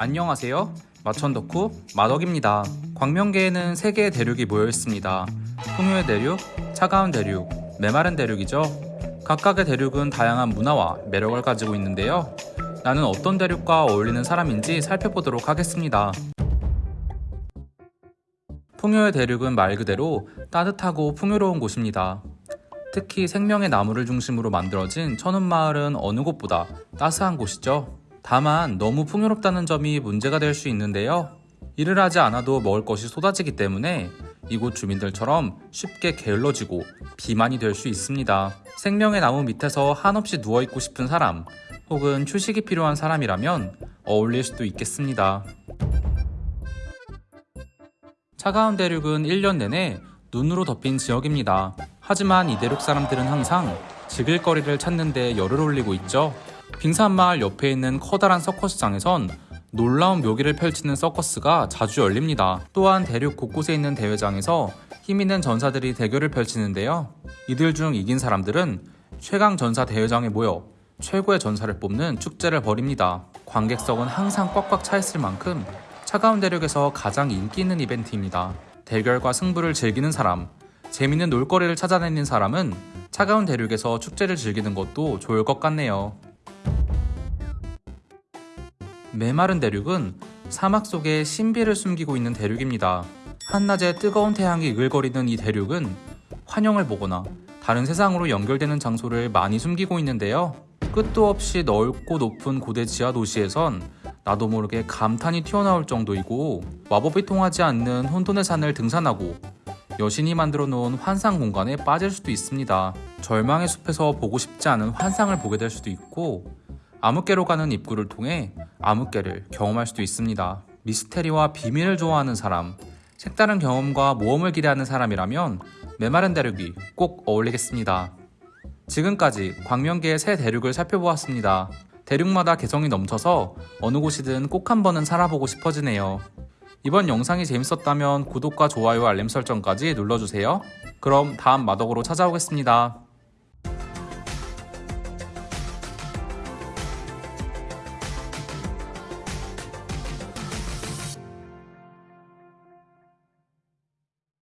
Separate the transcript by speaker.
Speaker 1: 안녕하세요. 마천 덕후 마덕입니다. 광명계에는 세 개의 대륙이 모여 있습니다. 풍요의 대륙, 차가운 대륙, 메마른 대륙이죠. 각각의 대륙은 다양한 문화와 매력을 가지고 있는데요. 나는 어떤 대륙과 어울리는 사람인지 살펴보도록 하겠습니다. 풍요의 대륙은 말 그대로 따뜻하고 풍요로운 곳입니다. 특히 생명의 나무를 중심으로 만들어진 천운마을은 어느 곳보다 따스한 곳이죠. 다만 너무 풍요롭다는 점이 문제가 될 수 있는데요. 일을 하지 않아도 먹을 것이 쏟아지기 때문에 이곳 주민들처럼 쉽게 게을러지고 비만이 될 수 있습니다. 생명의 나무 밑에서 한없이 누워있고 싶은 사람 혹은 휴식이 필요한 사람이라면 어울릴 수도 있겠습니다. 차가운 대륙은 1년 내내 눈으로 덮인 지역입니다. 하지만 이 대륙 사람들은 항상 즐길 거리를 찾는 데 열을 올리고 있죠. 빙산마을 옆에 있는 커다란 서커스장에선 놀라운 묘기를 펼치는 서커스가 자주 열립니다. 또한 대륙 곳곳에 있는 대회장에서 힘 있는 전사들이 대결을 펼치는데요. 이들 중 이긴 사람들은 최강 전사 대회장에 모여 최고의 전사를 뽑는 축제를 벌입니다. 관객석은 항상 꽉꽉 차 있을 만큼 차가운 대륙에서 가장 인기 있는 이벤트입니다. 대결과 승부를 즐기는 사람, 재밌는 놀거리를 찾아다니는 사람은 차가운 대륙에서 축제를 즐기는 것도 좋을 것 같네요. 메마른 대륙은 사막 속에 신비를 숨기고 있는 대륙입니다. 한낮에 뜨거운 태양이 이글거리는 이 대륙은 환영을 보거나 다른 세상으로 연결되는 장소를 많이 숨기고 있는데요. 끝도 없이 넓고 높은 고대 지하 도시에선 나도 모르게 감탄이 튀어나올 정도이고 마법이 통하지 않는 혼돈의 산을 등산하고 여신이 만들어 놓은 환상 공간에 빠질 수도 있습니다. 절망의 숲에서 보고 싶지 않은 환상을 보게 될 수도 있고 암흑계로 가는 입구를 통해 암흑계를 경험할 수도 있습니다. 미스테리와 비밀을 좋아하는 사람, 색다른 경험과 모험을 기대하는 사람이라면 메마른 대륙이 꼭 어울리겠습니다. 지금까지 광명계의 새 대륙을 살펴보았습니다. 대륙마다 개성이 넘쳐서 어느 곳이든 꼭 한 번은 살아보고 싶어지네요. 이번 영상이 재밌었다면 구독과 좋아요 알림 설정까지 눌러주세요. 그럼 다음 마덕으로 찾아오겠습니다.